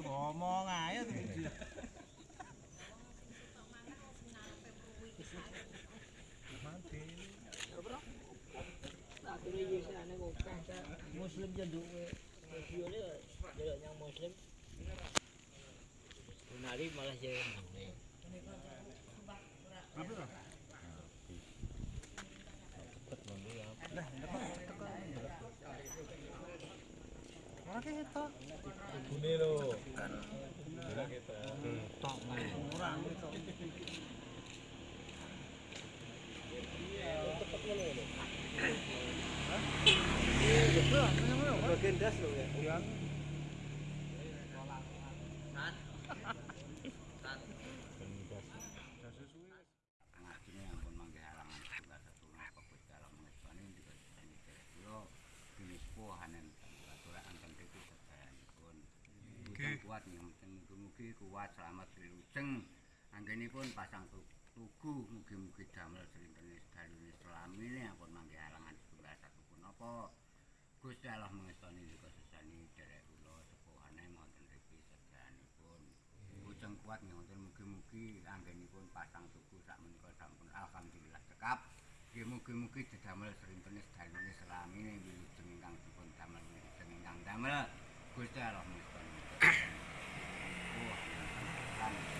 ngomong ae terus. muslim jan duwe videone delok yang muslim. Nari malah jadi Ora ketok. Bune lho. Tok kurang ketok. Bagian das lho ya. Kuat yang penting mugi-mugi kuat selamat wilujeng anggenipun pasang tu- tugu mugi-mugi damel srintene sedalune selamine ampun mangke halangan setunggal satu pun Gusti Allah mengestani juga sesani derek kula sepuhane wonten riki sedayanipun. Bujeng kuat ngonten mugi-mugi anggenipun pasang tugu sak menika sampun alhamdulillah cekap. Nggih mugi-mugi didamel srintene sedalune selamine wilujeng ingkang dipun damel wilujeng ingkang damel. Gusti Allah um,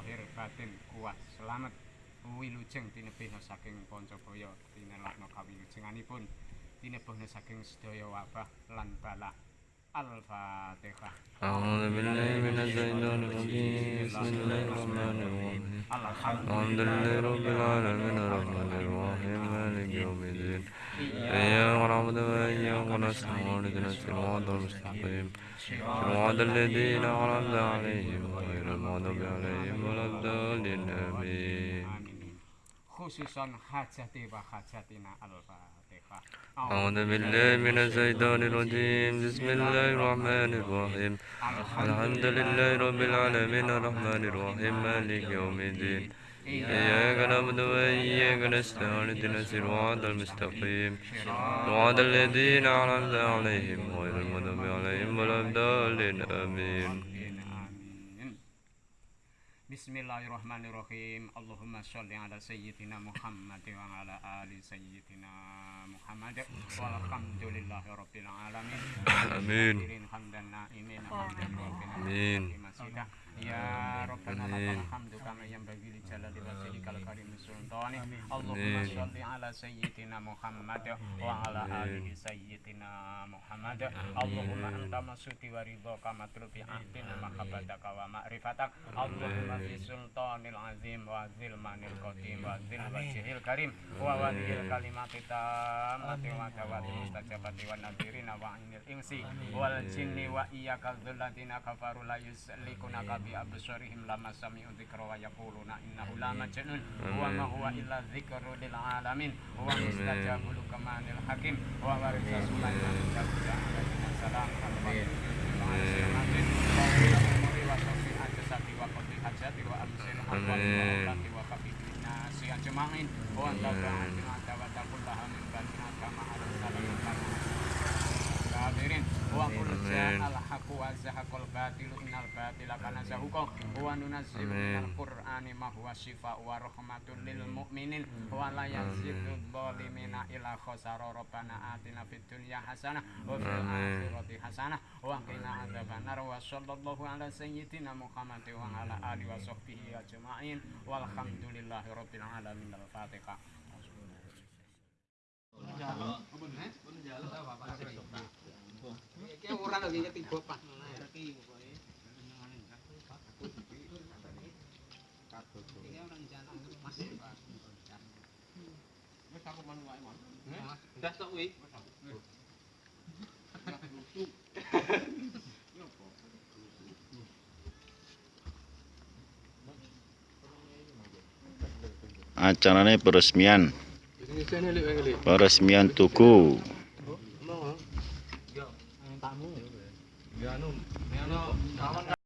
zahir batin kuat selamat wilujeng tinebihna saking Pancabaya tinelakna kawilujenganipun tinebihna saking sedaya wabah lan bala Al-Fatihah أعوذ بالله من الشيطان الرجيم بسم الله الرحمن الرحيم الحمد لله رب العالمين الرحمن الرحيم مالك يوم الدين إياك نعبد وإياك نستعين اهدنا الصراط المستقيم. صراط الذين أنعمت عليهم غير المغضوب عليهم ولا الضالين آمين. hajati wa hajatina al-fatihah. أعوذ بالله من الشيطان الرجيم. بسم الله الرحمن الرحيم. الحمد لله رب العالمين الرحمن الرحيم. مالك يوم الدين. إياك نعبد وإياك نستعين اهدنا الصراط المستقيم صراط الذين أنعمت عليهم غير المغضوب عليهم ولا الضالين آمين. Bismillahirrahmanirrahim. Allahumma sholli ala sayyidina Muhammad wa ala ali sayyidina Muhammad. Walhamdulillahi rabbil alamin. Amin. Hamdan na'imin hamdan Amin. Ya Rabbana lakal hamdu kama yanbaghi li jalali wajhikal karim sultani. Allahumma Amin. sholli ala sayyidina Muhammad wa ala alihi sayyidina Muhammad. Allahumma anta masuti wa ridhaka matlubi ahdina mahabbataka wa ma'rifatak. Allahumma fi sultanil azim wa zil manil qadim wa zil wajhil karim wa waliyil kalimati tammati wa dawati mustajabati wa nadirina wa ainil insi wal jinni wa iyyaka dzulladina kafaru la yuslikuna bi absarihim lama sami'u dzikra wa yaquluna innahu la majnun. Wa ma huwa illa dzikru lil alamin. Wa mustajabul kamanil hakim. Wa warisa sulaiman kabda Amin. wa zahaqal batilu innal batila kana zahuqa wa nunazzilu minal qur'ani ma huwa shifaa'un wa rahmatun lil mu'minin. Wa la yazidu dhalimina illa khasara. Rabbana atina fid dunya hasanah wa fil akhirati hasanah wa qina adzabannar wa sallallahu ala sayyidina Muhammadin wa ala alihi wa sahbihi ajma'in. Walhamdulillahi rabbil alamin. Al-fatihah acaranya peresmian. Peresmian tuku kamu. Ya anu, ya anu.